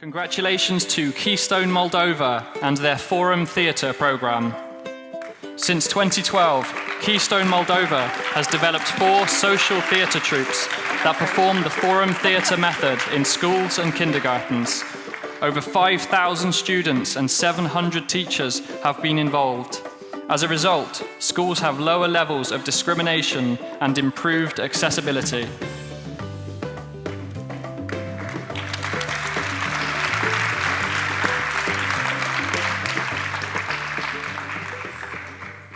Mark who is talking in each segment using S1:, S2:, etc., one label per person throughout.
S1: Congratulations to Keystone Moldova and their Forum Theatre programme. Since 2012, Keystone Moldova has developed four social theatre troupes that perform the Forum Theatre method in schools and kindergartens. Over 5,000 students and 700 teachers have been involved. As a result, schools have lower levels of discrimination and improved accessibility.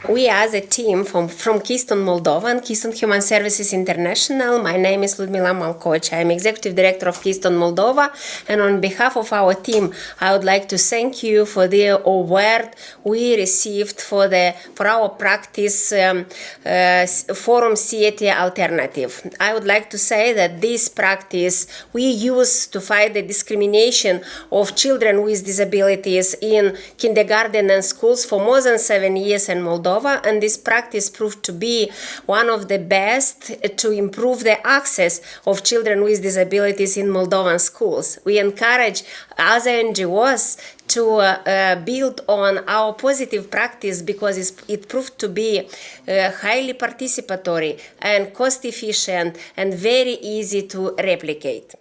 S2: We as a team from, from Keystone Moldova and Keystone Human Services International, my name is Ludmila Malcoci. I am Executive Director of Keystone Moldova and on behalf of our team, I would like to thank you for the award we received for, the, for our practice um, uh, Forum Theatre Alternative. I would like to say that this practice we use to fight the discrimination of children with disabilities in kindergarten and schools for more than seven years in Moldova Moldova, and this practice proved to be one of the best to improve the access of children with disabilities in Moldovan schools. We encourage other NGOs to uh, uh, build on our positive practice because it proved to be uh, highly participatory and cost efficient and very easy to replicate.